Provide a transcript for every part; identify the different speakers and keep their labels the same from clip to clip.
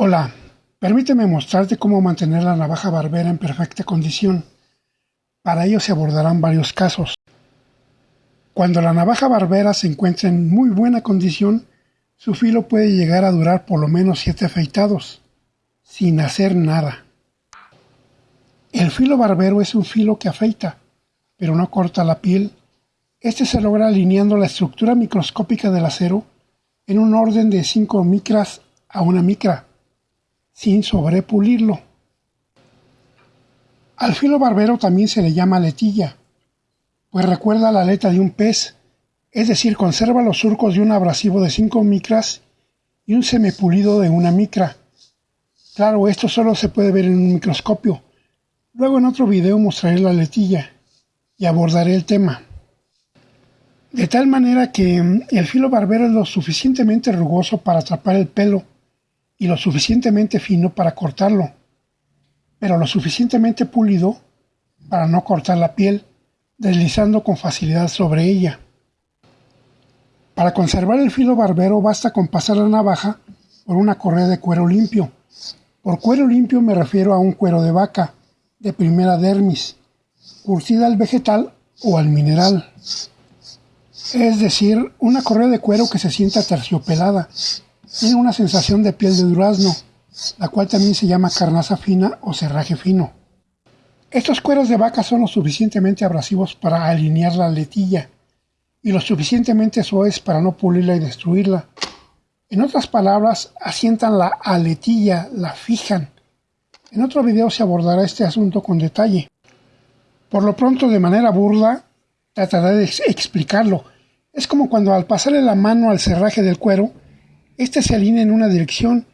Speaker 1: Hola, permíteme mostrarte cómo mantener la navaja barbera en perfecta condición. Para ello se abordarán varios casos. Cuando la navaja barbera se encuentra en muy buena condición, su filo puede llegar a durar por lo menos 7 afeitados, sin hacer nada. El filo barbero es un filo que afeita, pero no corta la piel. Este se logra alineando la estructura microscópica del acero en un orden de 5 micras a una micra sin sobrepulirlo. Al filo barbero también se le llama letilla, pues recuerda la aleta de un pez, es decir, conserva los surcos de un abrasivo de 5 micras y un semipulido de una micra. Claro, esto solo se puede ver en un microscopio. Luego en otro video mostraré la letilla y abordaré el tema. De tal manera que el filo barbero es lo suficientemente rugoso para atrapar el pelo y lo suficientemente fino para cortarlo, pero lo suficientemente pulido para no cortar la piel, deslizando con facilidad sobre ella. Para conservar el filo barbero basta con pasar la navaja por una correa de cuero limpio. Por cuero limpio me refiero a un cuero de vaca, de primera dermis, curtida al vegetal o al mineral. Es decir, una correa de cuero que se sienta terciopelada, tiene una sensación de piel de durazno, la cual también se llama carnaza fina o cerraje fino. Estos cueros de vaca son lo suficientemente abrasivos para alinear la letilla y lo suficientemente suaves para no pulirla y destruirla. En otras palabras, asientan la aletilla, la fijan. En otro video se abordará este asunto con detalle. Por lo pronto, de manera burda, trataré de explicarlo. Es como cuando al pasarle la mano al cerraje del cuero, este se alinea en una dirección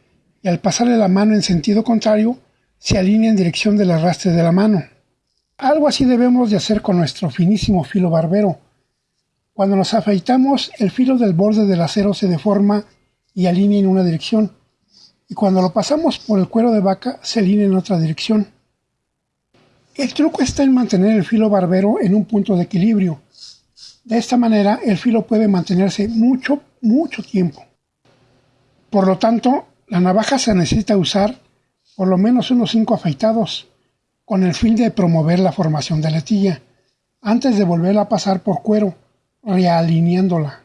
Speaker 1: y al pasarle la mano en sentido contrario, se alinea en dirección del arrastre de la mano. Algo así debemos de hacer con nuestro finísimo filo barbero. Cuando nos afeitamos, el filo del borde del acero se deforma y alinea en una dirección, y cuando lo pasamos por el cuero de vaca, se alinea en otra dirección. El truco está en mantener el filo barbero en un punto de equilibrio. De esta manera, el filo puede mantenerse mucho, mucho tiempo. Por lo tanto, la navaja se necesita usar por lo menos unos 5 afeitados, con el fin de promover la formación de letilla, antes de volverla a pasar por cuero, realineándola.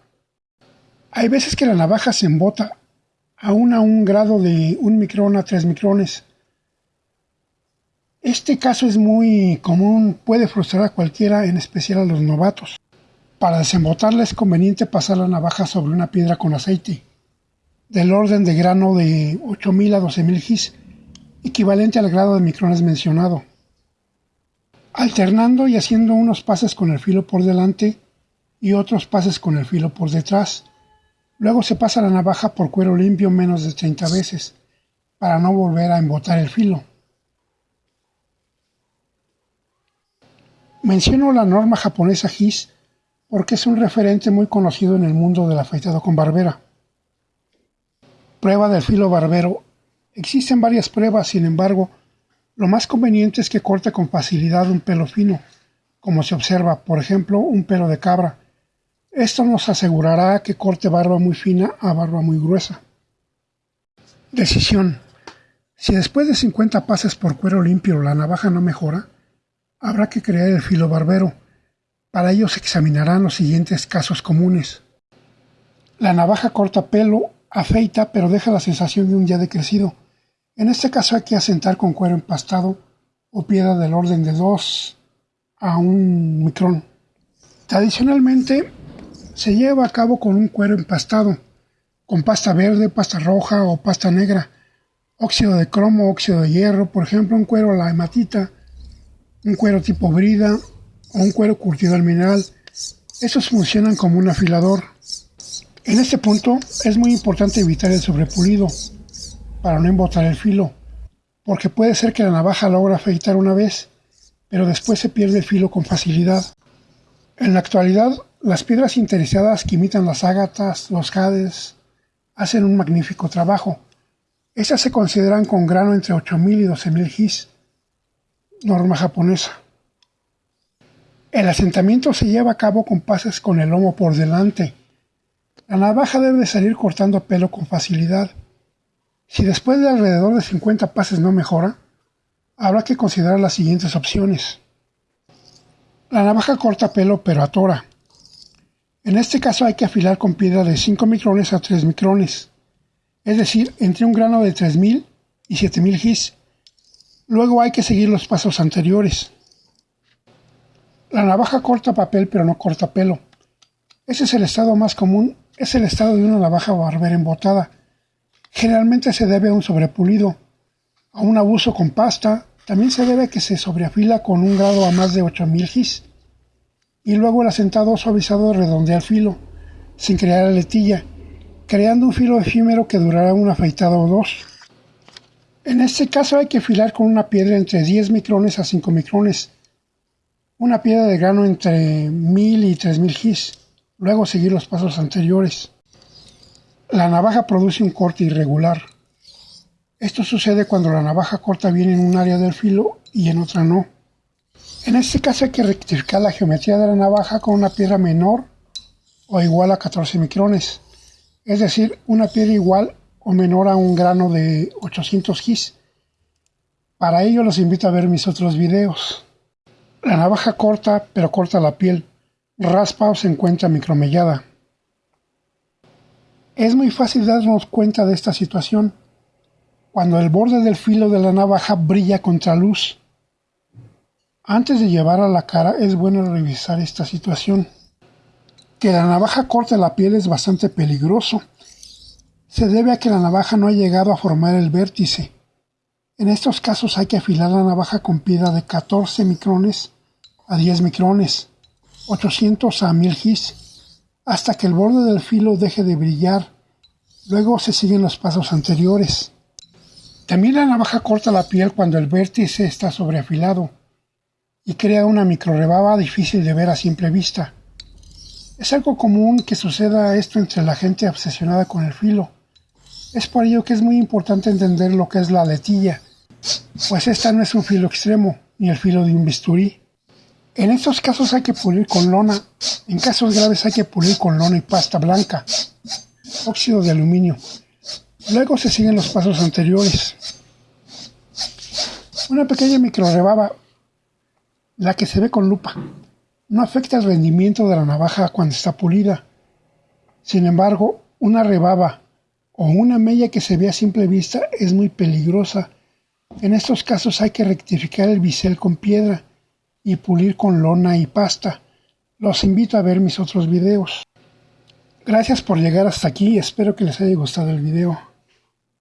Speaker 1: Hay veces que la navaja se embota aún a un grado de 1 micrón a 3 micrones. Este caso es muy común, puede frustrar a cualquiera, en especial a los novatos. Para desembotarla es conveniente pasar la navaja sobre una piedra con aceite del orden de grano de 8.000 a 12.000 gis, equivalente al grado de micrones mencionado. Alternando y haciendo unos pases con el filo por delante y otros pases con el filo por detrás. Luego se pasa la navaja por cuero limpio menos de 30 veces, para no volver a embotar el filo. Menciono la norma japonesa GIS porque es un referente muy conocido en el mundo del afeitado con barbera. Prueba del filo barbero. Existen varias pruebas, sin embargo, lo más conveniente es que corte con facilidad un pelo fino, como se observa, por ejemplo, un pelo de cabra. Esto nos asegurará que corte barba muy fina a barba muy gruesa. Decisión. Si después de 50 pases por cuero limpio la navaja no mejora, habrá que crear el filo barbero. Para ello se examinarán los siguientes casos comunes. La navaja corta pelo afeita pero deja la sensación de un ya decrecido. En este caso hay que asentar con cuero empastado o piedra del orden de 2 a 1 micrón. Tradicionalmente se lleva a cabo con un cuero empastado, con pasta verde, pasta roja o pasta negra, óxido de cromo, óxido de hierro, por ejemplo un cuero la hematita, un cuero tipo brida o un cuero curtido al mineral. Estos funcionan como un afilador. En este punto es muy importante evitar el sobrepulido para no embotar el filo, porque puede ser que la navaja logra afeitar una vez, pero después se pierde el filo con facilidad. En la actualidad, las piedras interesadas que imitan las ágatas, los jades, hacen un magnífico trabajo. Estas se consideran con grano entre 8.000 y 12.000 gis, norma japonesa. El asentamiento se lleva a cabo con pases con el lomo por delante, la navaja debe salir cortando pelo con facilidad. Si después de alrededor de 50 pases no mejora, habrá que considerar las siguientes opciones. La navaja corta pelo pero atora. En este caso hay que afilar con piedra de 5 micrones a 3 micrones, es decir, entre un grano de 3000 y 7000 gis. Luego hay que seguir los pasos anteriores. La navaja corta papel pero no corta pelo. Ese es el estado más común, es el estado de una navaja barbera embotada. Generalmente se debe a un sobrepulido, a un abuso con pasta, también se debe a que se sobreafila con un grado a más de 8000 gis. Y luego el asentado suavizado redondea el filo, sin crear aletilla, creando un filo efímero que durará una afeitada o dos. En este caso hay que afilar con una piedra entre 10 micrones a 5 micrones, una piedra de grano entre 1000 y 3000 gis, luego seguir los pasos anteriores. La navaja produce un corte irregular. Esto sucede cuando la navaja corta bien en un área del filo y en otra no. En este caso hay que rectificar la geometría de la navaja con una piedra menor o igual a 14 micrones, es decir, una piedra igual o menor a un grano de 800 gis. Para ello los invito a ver mis otros videos. La navaja corta, pero corta la piel, raspa o se encuentra micromellada. Es muy fácil darnos cuenta de esta situación cuando el borde del filo de la navaja brilla contra luz. Antes de llevar a la cara es bueno revisar esta situación. Que la navaja corte la piel es bastante peligroso. Se debe a que la navaja no ha llegado a formar el vértice. En estos casos hay que afilar la navaja con piedra de 14 micrones a 10 micrones, 800 a 1000 gis hasta que el borde del filo deje de brillar. Luego se siguen los pasos anteriores. También la navaja corta la piel cuando el vértice está sobreafilado y crea una microrebaba difícil de ver a simple vista. Es algo común que suceda esto entre la gente obsesionada con el filo. Es por ello que es muy importante entender lo que es la letilla, pues esta no es un filo extremo, ni el filo de un bisturí. En estos casos hay que pulir con lona. En casos graves hay que pulir con lona y pasta blanca, óxido de aluminio. Luego se siguen los pasos anteriores. Una pequeña microrebaba, la que se ve con lupa, no afecta el rendimiento de la navaja cuando está pulida. Sin embargo, una rebaba o una mella que se ve a simple vista es muy peligrosa. En estos casos hay que rectificar el bisel con piedra y pulir con lona y pasta. Los invito a ver mis otros videos. Gracias por llegar hasta aquí, espero que les haya gustado el video.